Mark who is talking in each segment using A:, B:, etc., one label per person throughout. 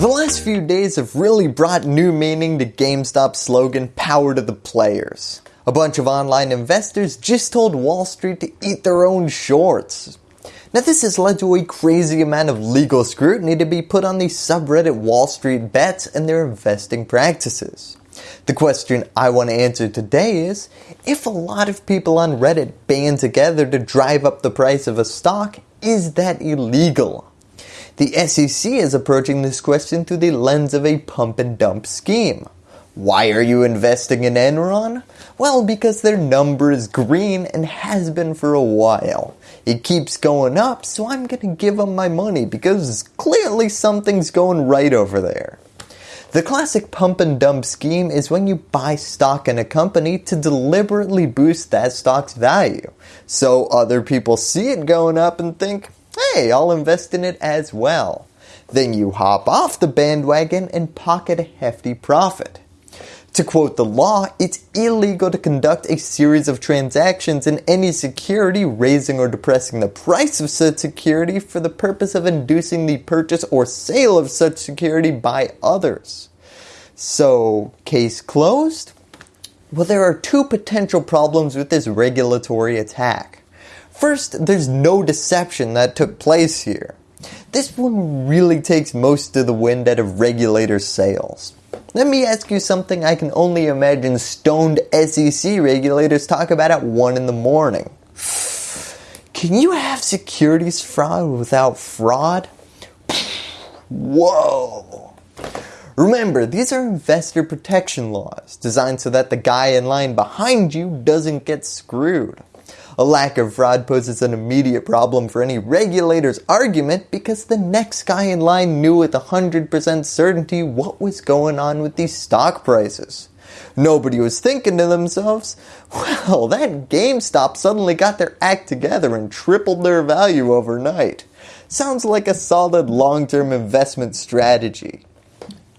A: The last few days have really brought new meaning to GameStop's slogan, power to the players. A bunch of online investors just told Wall Street to eat their own shorts. Now this has led to a crazy amount of legal scrutiny to be put on the subreddit Wall Street Bets and their investing practices. The question I want to answer today is, if a lot of people on Reddit band together to drive up the price of a stock, is that illegal? The SEC is approaching this question through the lens of a pump and dump scheme. Why are you investing in Enron? Well, because their number is green and has been for a while. It keeps going up, so I'm going to give them my money because clearly something's going right over there. The classic pump and dump scheme is when you buy stock in a company to deliberately boost that stock's value. So other people see it going up and think, hey, I'll invest in it as well. Then you hop off the bandwagon and pocket a hefty profit. To quote the law, it's illegal to conduct a series of transactions in any security raising or depressing the price of such security for the purpose of inducing the purchase or sale of such security by others. So, case closed? Well, there are two potential problems with this regulatory attack. First, there's no deception that took place here. This one really takes most of the wind out of regulators' sails. Let me ask you something I can only imagine stoned SEC regulators talk about at 1 in the morning. Can you have securities fraud without fraud? Whoa. Remember, these are investor protection laws designed so that the guy in line behind you doesn't get screwed. A lack of fraud poses an immediate problem for any regulator's argument because the next guy in line knew with 100% certainty what was going on with these stock prices. Nobody was thinking to themselves, well, that GameStop suddenly got their act together and tripled their value overnight. Sounds like a solid long-term investment strategy.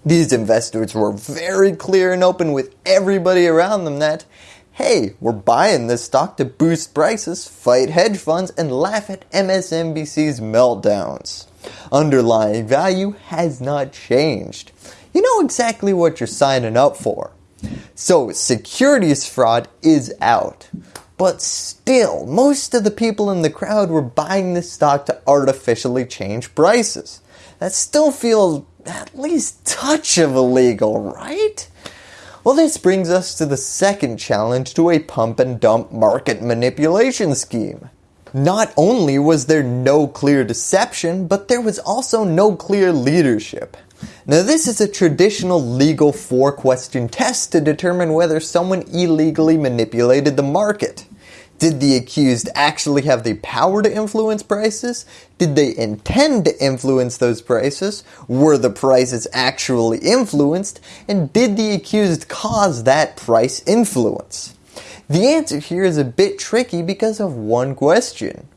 A: These investors were very clear and open with everybody around them that hey, we're buying this stock to boost prices, fight hedge funds, and laugh at MSNBC's meltdowns. Underlying value has not changed. You know exactly what you're signing up for. So securities fraud is out. But still, most of the people in the crowd were buying this stock to artificially change prices. That still feels at least touch of illegal, right? Well this brings us to the second challenge to a pump and dump market manipulation scheme. Not only was there no clear deception, but there was also no clear leadership. Now this is a traditional legal four question test to determine whether someone illegally manipulated the market. Did the accused actually have the power to influence prices? Did they intend to influence those prices? Were the prices actually influenced? And did the accused cause that price influence? The answer here is a bit tricky because of one question.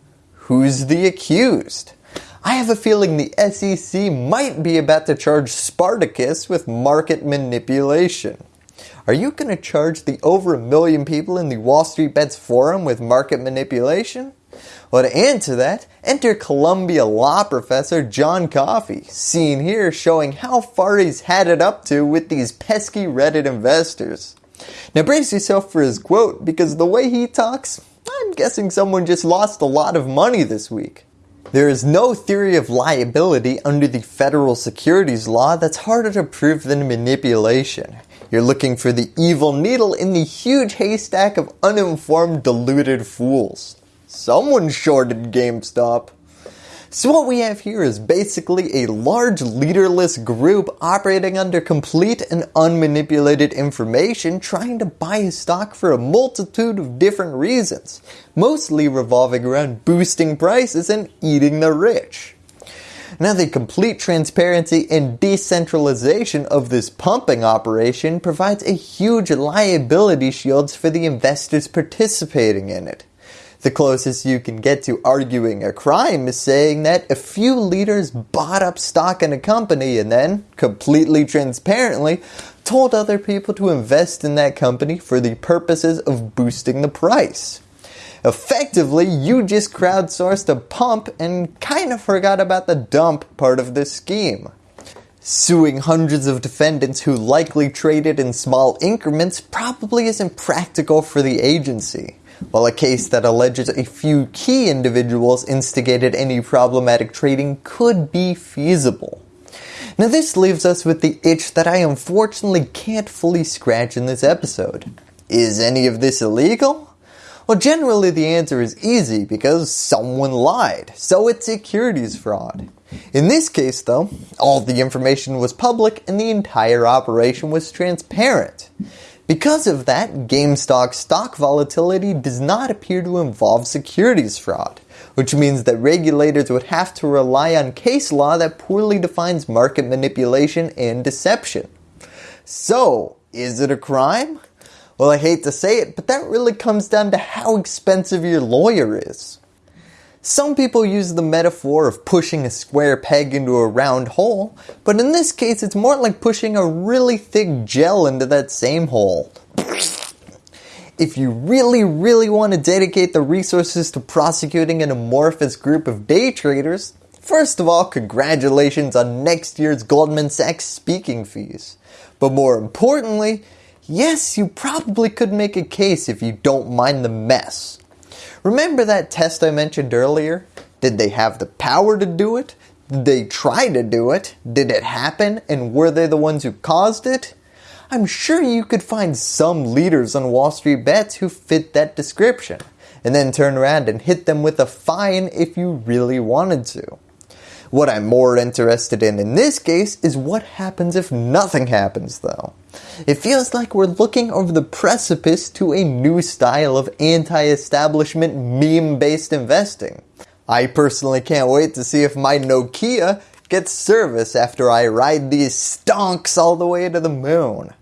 A: Who's the accused? I have a feeling the SEC might be about to charge Spartacus with market manipulation. Are you going to charge the over a million people in the Wall Street Bets forum with market manipulation? Well, to answer that, enter Columbia law professor John Coffee, seen here showing how far he's had it up to with these pesky Reddit investors. Now brace yourself for his quote because the way he talks, I'm guessing someone just lost a lot of money this week. There is no theory of liability under the federal securities law that's harder to prove than manipulation. You're looking for the evil needle in the huge haystack of uninformed deluded fools. Someone shorted GameStop. So what we have here is basically a large leaderless group operating under complete and unmanipulated information trying to buy a stock for a multitude of different reasons, mostly revolving around boosting prices and eating the rich. Now the complete transparency and decentralization of this pumping operation provides a huge liability shields for the investors participating in it. The closest you can get to arguing a crime is saying that a few leaders bought up stock in a company and then, completely transparently, told other people to invest in that company for the purposes of boosting the price. Effectively, you just crowdsourced a pump and kind of forgot about the dump part of this scheme. Suing hundreds of defendants who likely traded in small increments probably isn't practical for the agency, while a case that alleges a few key individuals instigated any problematic trading could be feasible. Now this leaves us with the itch that I unfortunately can't fully scratch in this episode. Is any of this illegal? Well generally the answer is easy because someone lied, so it's securities fraud. In this case though, all the information was public and the entire operation was transparent. Because of that, GameStop stock volatility does not appear to involve securities fraud, which means that regulators would have to rely on case law that poorly defines market manipulation and deception. So, is it a crime? Well, I hate to say it, but that really comes down to how expensive your lawyer is. Some people use the metaphor of pushing a square peg into a round hole, but in this case it's more like pushing a really thick gel into that same hole. If you really really want to dedicate the resources to prosecuting an amorphous group of day traders, first of all congratulations on next year's Goldman Sachs speaking fees. But more importantly, yes you probably could make a case if you don't mind the mess. Remember that test I mentioned earlier? Did they have the power to do it? Did they try to do it? Did it happen? And were they the ones who caused it? I'm sure you could find some leaders on Wall Street bets who fit that description and then turn around and hit them with a fine if you really wanted to. What I'm more interested in in this case is what happens if nothing happens though. It feels like we're looking over the precipice to a new style of anti-establishment meme-based investing. I personally can't wait to see if my Nokia gets service after I ride these stonks all the way to the moon.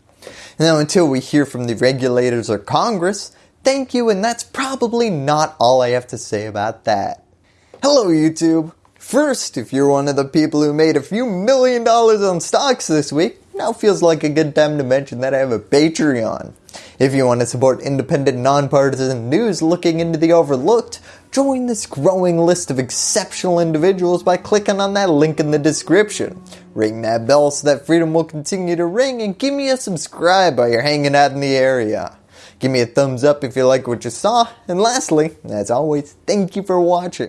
A: Now until we hear from the regulators or Congress, thank you and that's probably not all I have to say about that. Hello YouTube! First, if you're one of the people who made a few million dollars on stocks this week, now feels like a good time to mention that I have a Patreon. If you want to support independent, nonpartisan news looking into the overlooked, join this growing list of exceptional individuals by clicking on that link in the description. Ring that bell so that freedom will continue to ring and give me a subscribe while you're hanging out in the area. Give me a thumbs up if you like what you saw, and lastly, as always, thank you for watching.